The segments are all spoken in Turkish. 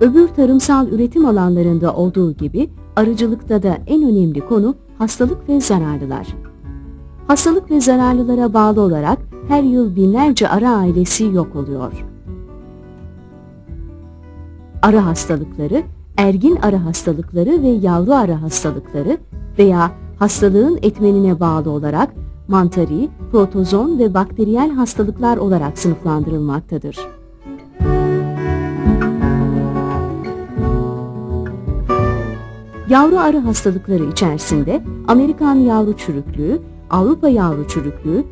Öbür tarımsal üretim alanlarında olduğu gibi arıcılıkta da en önemli konu hastalık ve zararlılar. Hastalık ve zararlılara bağlı olarak her yıl binlerce arı ailesi yok oluyor. Arı hastalıkları, ergin arı hastalıkları ve yavru arı hastalıkları veya hastalığın etmenine bağlı olarak mantari, protozon ve bakteriyel hastalıklar olarak sınıflandırılmaktadır. Yavru arı hastalıkları içerisinde Amerikan yavru çürüklüğü, Avrupa yavru çürüklüğü,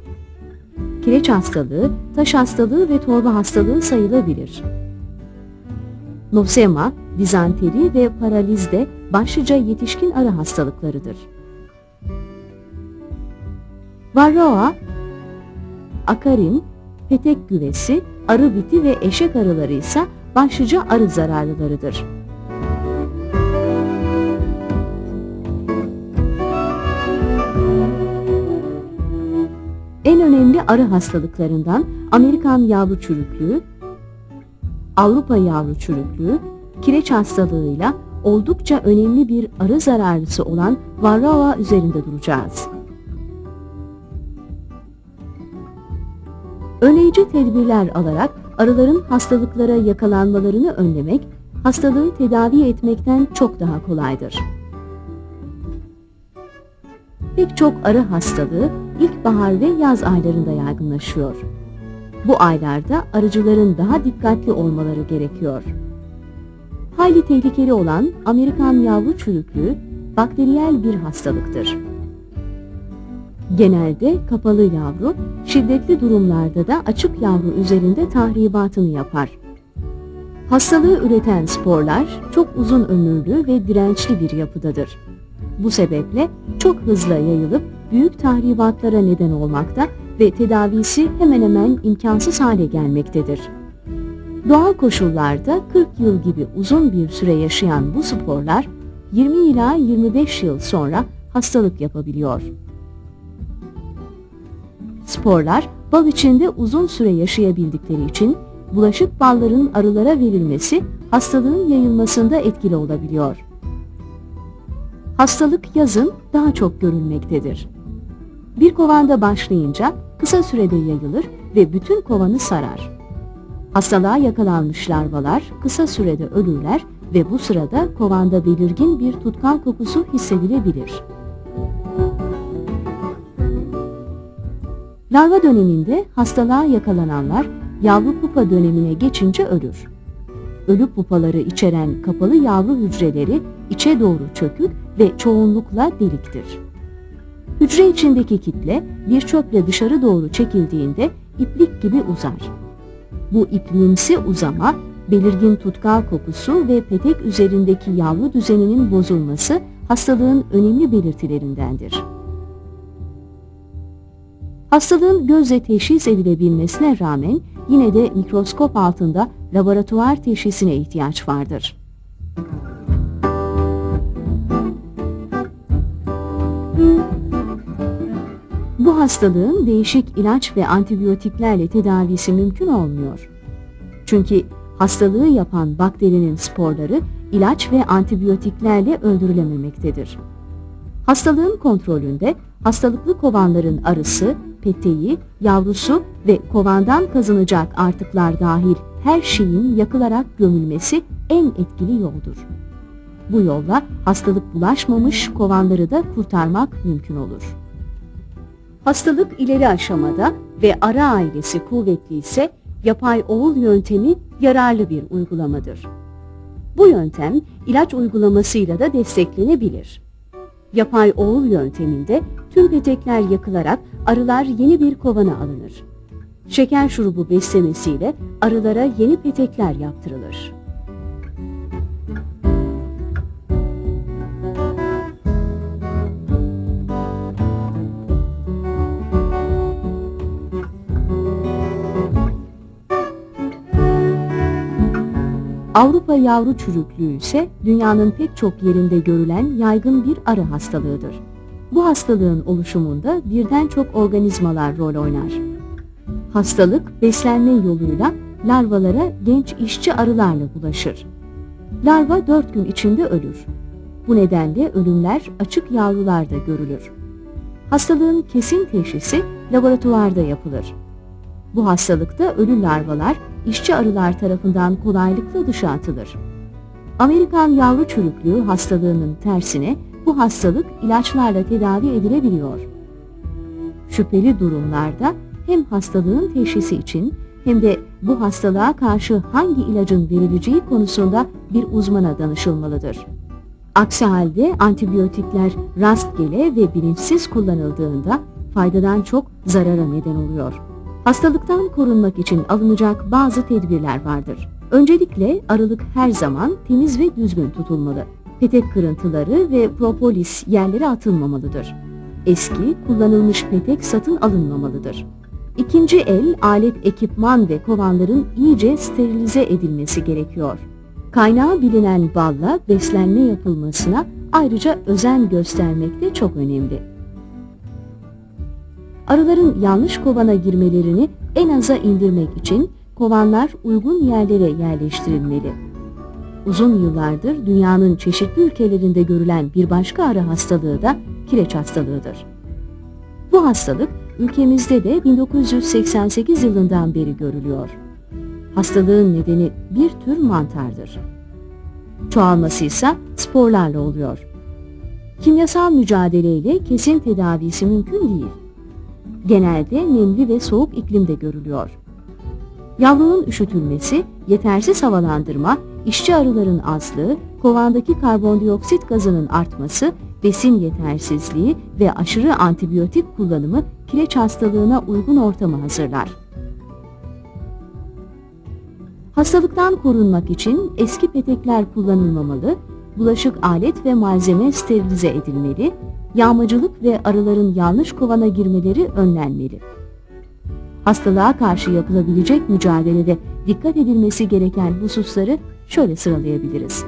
kireç hastalığı, taş hastalığı ve torba hastalığı sayılabilir. Nosema, dizanteri ve paraliz de başlıca yetişkin arı hastalıklarıdır. Varroa, akarin, petek güvesi, arı biti ve eşek arıları ise başlıca arı zararlılarıdır. Arı hastalıklarından Amerikan yavru çürüklüğü, Avrupa yavru çürüklüğü, kireç hastalığıyla oldukça önemli bir arı zararlısı olan Varroa üzerinde duracağız. Önleyici tedbirler alarak arıların hastalıklara yakalanmalarını önlemek, hastalığı tedavi etmekten çok daha kolaydır. Pek çok arı hastalığı ilkbahar ve yaz aylarında yaygınlaşıyor. Bu aylarda arıcıların daha dikkatli olmaları gerekiyor. Hayli tehlikeli olan Amerikan yavru çürüklüğü bakteriyel bir hastalıktır. Genelde kapalı yavru, şiddetli durumlarda da açık yavru üzerinde tahribatını yapar. Hastalığı üreten sporlar çok uzun ömürlü ve dirençli bir yapıdadır. Bu sebeple çok hızlı yayılıp büyük tahribatlara neden olmakta ve tedavisi hemen hemen imkansız hale gelmektedir. Doğal koşullarda 40 yıl gibi uzun bir süre yaşayan bu sporlar 20 ila 25 yıl sonra hastalık yapabiliyor. Sporlar bal içinde uzun süre yaşayabildikleri için bulaşık balların arılara verilmesi hastalığın yayılmasında etkili olabiliyor. Hastalık yazın daha çok görülmektedir. Bir kovanda başlayınca kısa sürede yayılır ve bütün kovanı sarar. Hastalığa yakalanmış larvalar kısa sürede ölürler ve bu sırada kovanda belirgin bir tutkal kokusu hissedilebilir. Larva döneminde hastalığa yakalananlar yavru pupa dönemine geçince ölür. Ölü pupaları içeren kapalı yavru hücreleri içe doğru çökük ve çoğunlukla deliktir. Hücre içindeki kitle bir çöple dışarı doğru çekildiğinde iplik gibi uzar. Bu ipliğimsi uzama, belirgin tutkal kokusu ve petek üzerindeki yavru düzeninin bozulması hastalığın önemli belirtilerindendir. Hastalığın gözle teşhis edilebilmesine rağmen yine de mikroskop altında laboratuvar teşhisine ihtiyaç vardır. Hastalığın değişik ilaç ve antibiyotiklerle tedavisi mümkün olmuyor. Çünkü hastalığı yapan bakterinin sporları ilaç ve antibiyotiklerle öldürülememektedir. Hastalığın kontrolünde hastalıklı kovanların arısı, peteği, yavrusu ve kovandan kazanacak artıklar dahil her şeyin yakılarak gömülmesi en etkili yoldur. Bu yolla hastalık bulaşmamış kovanları da kurtarmak mümkün olur. Hastalık ileri aşamada ve ara ailesi kuvvetli ise yapay oğul yöntemi yararlı bir uygulamadır. Bu yöntem ilaç uygulamasıyla da desteklenebilir. Yapay oğul yönteminde tüm petekler yakılarak arılar yeni bir kovana alınır. Şeker şurubu beslemesiyle arılara yeni petekler yaptırılır. Avrupa yavru çürüklüğü ise dünyanın pek çok yerinde görülen yaygın bir arı hastalığıdır. Bu hastalığın oluşumunda birden çok organizmalar rol oynar. Hastalık beslenme yoluyla larvalara genç işçi arılarla bulaşır. Larva 4 gün içinde ölür. Bu nedenle ölümler açık yavrularda görülür. Hastalığın kesin teşhisi laboratuvarda yapılır. Bu hastalıkta ölü larvalar işçi arılar tarafından kolaylıkla dışa atılır. Amerikan yavru çürüklüğü hastalığının tersine bu hastalık ilaçlarla tedavi edilebiliyor. Şüpheli durumlarda hem hastalığın teşhisi için hem de bu hastalığa karşı hangi ilacın verileceği konusunda bir uzmana danışılmalıdır. Aksi halde antibiyotikler rastgele ve bilinçsiz kullanıldığında faydadan çok zarara neden oluyor. Hastalıktan korunmak için alınacak bazı tedbirler vardır. Öncelikle arılık her zaman temiz ve düzgün tutulmalı. Petek kırıntıları ve propolis yerlere atılmamalıdır. Eski, kullanılmış petek satın alınmamalıdır. İkinci el, alet, ekipman ve kovanların iyice sterilize edilmesi gerekiyor. Kaynağı bilinen balla beslenme yapılmasına ayrıca özen göstermek de çok önemli. Arıların yanlış kovana girmelerini en aza indirmek için kovanlar uygun yerlere yerleştirilmeli. Uzun yıllardır dünyanın çeşitli ülkelerinde görülen bir başka arı hastalığı da kireç hastalığıdır. Bu hastalık ülkemizde de 1988 yılından beri görülüyor. Hastalığın nedeni bir tür mantardır. Çoğalması ise sporlarla oluyor. Kimyasal mücadeleyle kesin tedavisi mümkün değil. Genelde nemli ve soğuk iklimde görülüyor. Yavrunun üşütülmesi, yetersiz havalandırma, işçi arıların azlığı, kovandaki karbondioksit gazının artması, besin yetersizliği ve aşırı antibiyotik kullanımı kireç hastalığına uygun ortamı hazırlar. Hastalıktan korunmak için eski petekler kullanılmamalı, bulaşık alet ve malzeme sterilize edilmeli, yağmacılık ve arıların yanlış kovana girmeleri önlenmeli. Hastalığa karşı yapılabilecek mücadelede dikkat edilmesi gereken hususları şöyle sıralayabiliriz.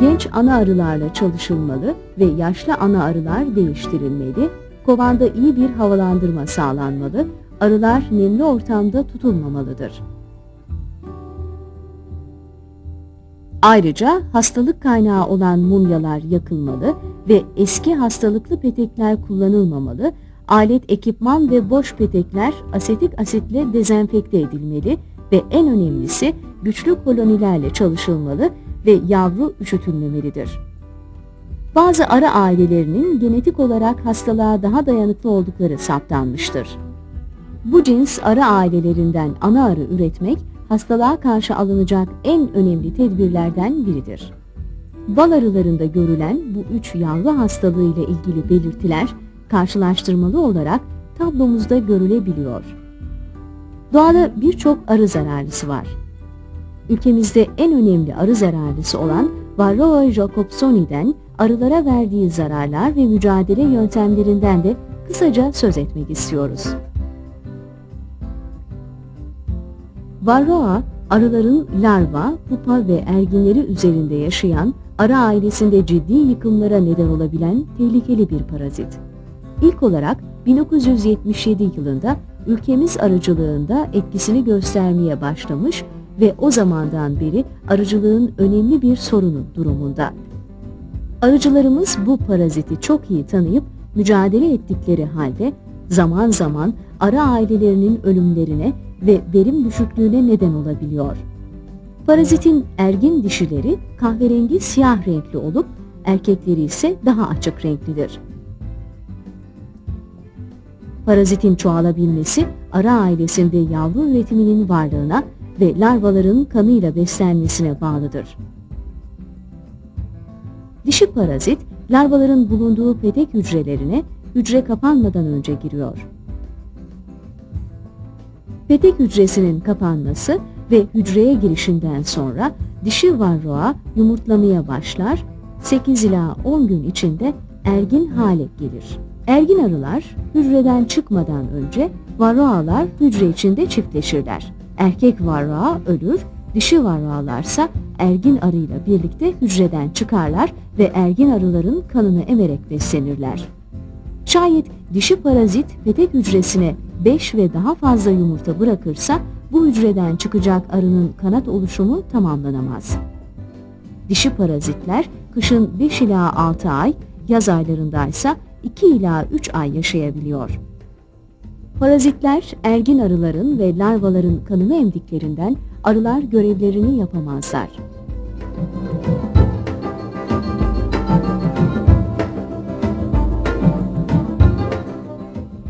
Genç ana arılarla çalışılmalı ve yaşlı ana arılar değiştirilmeli, kovanda iyi bir havalandırma sağlanmalı, arılar nemli ortamda tutulmamalıdır. Ayrıca hastalık kaynağı olan mumyalar yakılmalı ve eski hastalıklı petekler kullanılmamalı, alet, ekipman ve boş petekler asetik asitle dezenfekte edilmeli ve en önemlisi güçlü kolonilerle çalışılmalı ve yavru üşütülmemelidir. Bazı arı ailelerinin genetik olarak hastalığa daha dayanıklı oldukları saptanmıştır. Bu cins arı ailelerinden ana arı üretmek hastalığa karşı alınacak en önemli tedbirlerden biridir. Bal arılarında görülen bu üç yavru hastalığı ile ilgili belirtiler karşılaştırmalı olarak tablomuzda görülebiliyor. Doğada birçok arı zararlısı var. Ülkemizde en önemli arı zararlısı olan Varroa jacobsoni'den arılara verdiği zararlar ve mücadele yöntemlerinden de kısaca söz etmek istiyoruz. Varroa, arıların larva, pupa ve erginleri üzerinde yaşayan, arı ailesinde ciddi yıkımlara neden olabilen tehlikeli bir parazit. İlk olarak 1977 yılında ülkemiz arıcılığında etkisini göstermeye başlamış ve o zamandan beri arıcılığın önemli bir sorunu durumunda. Arıcılarımız bu paraziti çok iyi tanıyıp mücadele ettikleri halde zaman zaman arı ailelerinin ölümlerine ve verim düşüklüğüne neden olabiliyor. Parazitin ergin dişileri kahverengi siyah renkli olup erkekleri ise daha açık renklidir. Parazitin çoğalabilmesi arı ailesinde yavru üretiminin varlığına ve larvaların kanıyla beslenmesine bağlıdır. Dişi parazit, larvaların bulunduğu petek hücrelerine hücre kapanmadan önce giriyor. Petek hücresinin kapanması ve hücreye girişinden sonra dişi varroa yumurtlamaya başlar, 8 ila 10 gün içinde ergin hale gelir. Ergin arılar hücreden çıkmadan önce varroalar hücre içinde çiftleşirler. Erkek varroa ölür, dişi varroalarsa ergin arıyla birlikte hücreden çıkarlar ve ergin arıların kanını emerek beslenirler. Şayet dişi parazit petek hücresine 5 ve daha fazla yumurta bırakırsa bu hücreden çıkacak arının kanat oluşumu tamamlanamaz. Dişi parazitler kışın 5 ila 6 ay, yaz aylarındaysa 2 ila 3 ay yaşayabiliyor. Parazitler ergin arıların ve larvaların kanını emdiklerinden arılar görevlerini yapamazlar.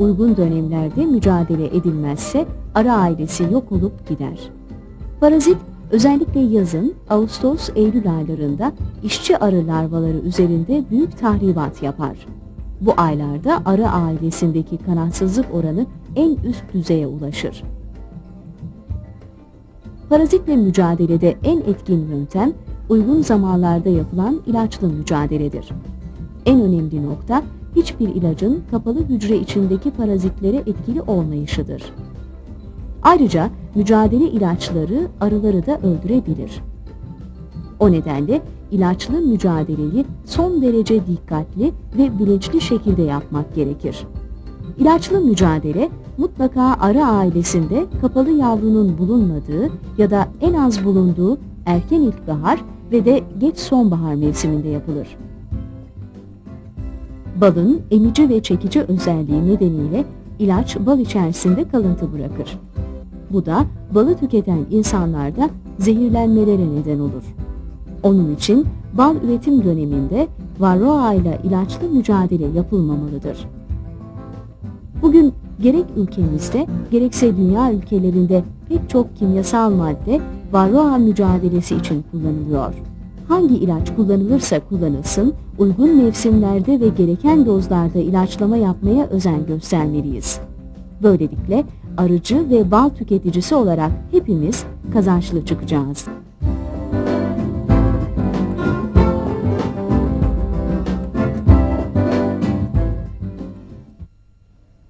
Uygun dönemlerde mücadele edilmezse arı ailesi yok olup gider. Parazit özellikle yazın Ağustos-Eylül aylarında işçi arı larvaları üzerinde büyük tahribat yapar. Bu aylarda arı ailesindeki kanatsızlık oranı en üst düzeye ulaşır. Parazitle mücadelede en etkin yöntem uygun zamanlarda yapılan ilaçlı mücadeledir. En önemli nokta hiçbir ilacın kapalı hücre içindeki parazitlere etkili olmayışıdır. Ayrıca mücadele ilaçları arıları da öldürebilir. O nedenle ilaçlı mücadeleyi son derece dikkatli ve bilinçli şekilde yapmak gerekir. İlaçlı mücadele mutlaka arı ailesinde kapalı yavrunun bulunmadığı ya da en az bulunduğu erken ilkbahar ve de geç sonbahar mevsiminde yapılır. Balın emici ve çekici özelliği nedeniyle ilaç bal içerisinde kalıntı bırakır. Bu da balı tüketen insanlarda zehirlenmelere neden olur. Onun için bal üretim döneminde varroa ile ilaçlı mücadele yapılmamalıdır. Bugün gerek ülkemizde gerekse dünya ülkelerinde pek çok kimyasal madde varroa mücadelesi için kullanılıyor. Hangi ilaç kullanılırsa kullanılsın, uygun mevsimlerde ve gereken dozlarda ilaçlama yapmaya özen göstermeliyiz. Böylelikle arıcı ve bal tüketicisi olarak hepimiz kazançlı çıkacağız.